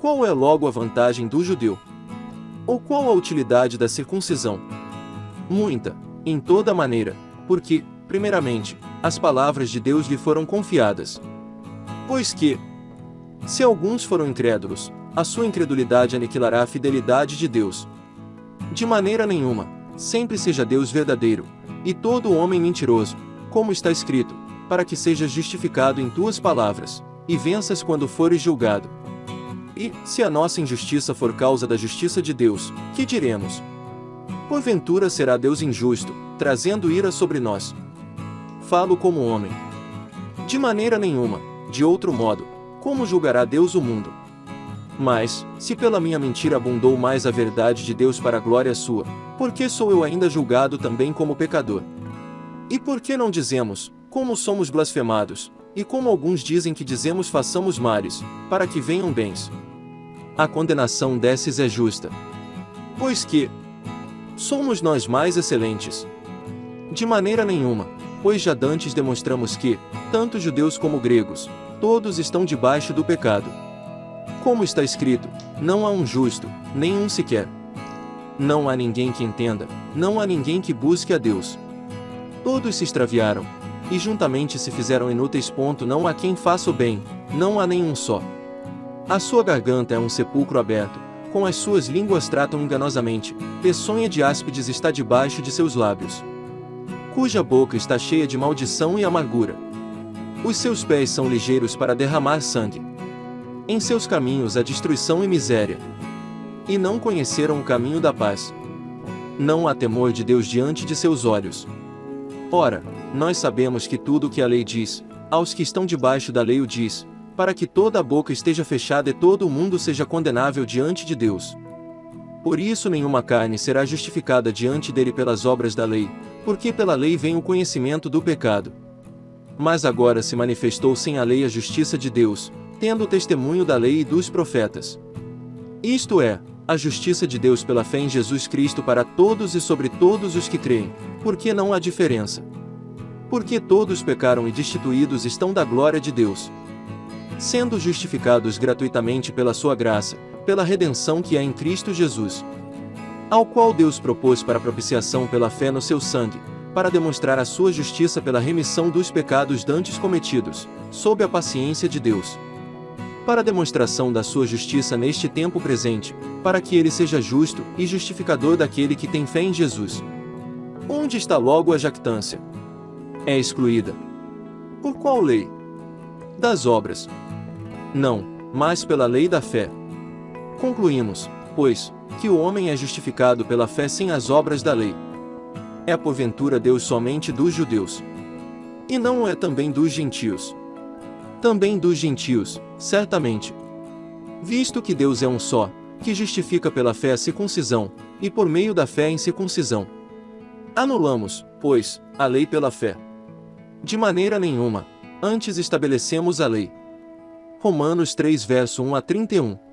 Qual é logo a vantagem do judeu? Ou qual a utilidade da circuncisão? Muita, em toda maneira, porque, primeiramente, as palavras de Deus lhe foram confiadas. Pois que, se alguns foram incrédulos, a sua incredulidade aniquilará a fidelidade de Deus. De maneira nenhuma, sempre seja Deus verdadeiro, e todo homem mentiroso, como está escrito, para que sejas justificado em tuas palavras, e venças quando fores julgado. E, se a nossa injustiça for causa da justiça de Deus, que diremos? Porventura será Deus injusto, trazendo ira sobre nós. Falo como homem. De maneira nenhuma, de outro modo, como julgará Deus o mundo? Mas, se pela minha mentira abundou mais a verdade de Deus para a glória sua, por que sou eu ainda julgado também como pecador? E por que não dizemos, como somos blasfemados, e como alguns dizem que dizemos façamos males, para que venham bens? A condenação desses é justa. Pois que somos nós mais excelentes? De maneira nenhuma, pois já dantes demonstramos que, tanto judeus como gregos, todos estão debaixo do pecado. Como está escrito, não há um justo, nenhum sequer. Não há ninguém que entenda, não há ninguém que busque a Deus. Todos se extraviaram, e juntamente se fizeram inúteis. Ponto, não há quem faça o bem, não há nenhum só. A sua garganta é um sepulcro aberto, com as suas línguas tratam enganosamente, peçonha de áspides está debaixo de seus lábios. Cuja boca está cheia de maldição e amargura. Os seus pés são ligeiros para derramar sangue. Em seus caminhos há destruição e miséria. E não conheceram o caminho da paz. Não há temor de Deus diante de seus olhos. Ora, nós sabemos que tudo o que a lei diz, aos que estão debaixo da lei o diz, para que toda a boca esteja fechada e todo o mundo seja condenável diante de Deus. Por isso nenhuma carne será justificada diante dele pelas obras da lei, porque pela lei vem o conhecimento do pecado. Mas agora se manifestou sem a lei a justiça de Deus, tendo o testemunho da lei e dos profetas. Isto é, a justiça de Deus pela fé em Jesus Cristo para todos e sobre todos os que creem, porque não há diferença. Porque todos pecaram e destituídos estão da glória de Deus. Sendo justificados gratuitamente pela sua graça, pela redenção que há em Cristo Jesus. Ao qual Deus propôs para propiciação pela fé no seu sangue, para demonstrar a sua justiça pela remissão dos pecados dantes cometidos, sob a paciência de Deus para demonstração da sua justiça neste tempo presente, para que ele seja justo e justificador daquele que tem fé em Jesus. Onde está logo a jactância? É excluída. Por qual lei? Das obras. Não, mas pela lei da fé. Concluímos, pois, que o homem é justificado pela fé sem as obras da lei. É porventura Deus somente dos judeus. E não é também dos gentios também dos gentios, certamente. Visto que Deus é um só, que justifica pela fé a circuncisão, e por meio da fé em circuncisão. Anulamos, pois, a lei pela fé. De maneira nenhuma, antes estabelecemos a lei. Romanos 3 verso 1 a 31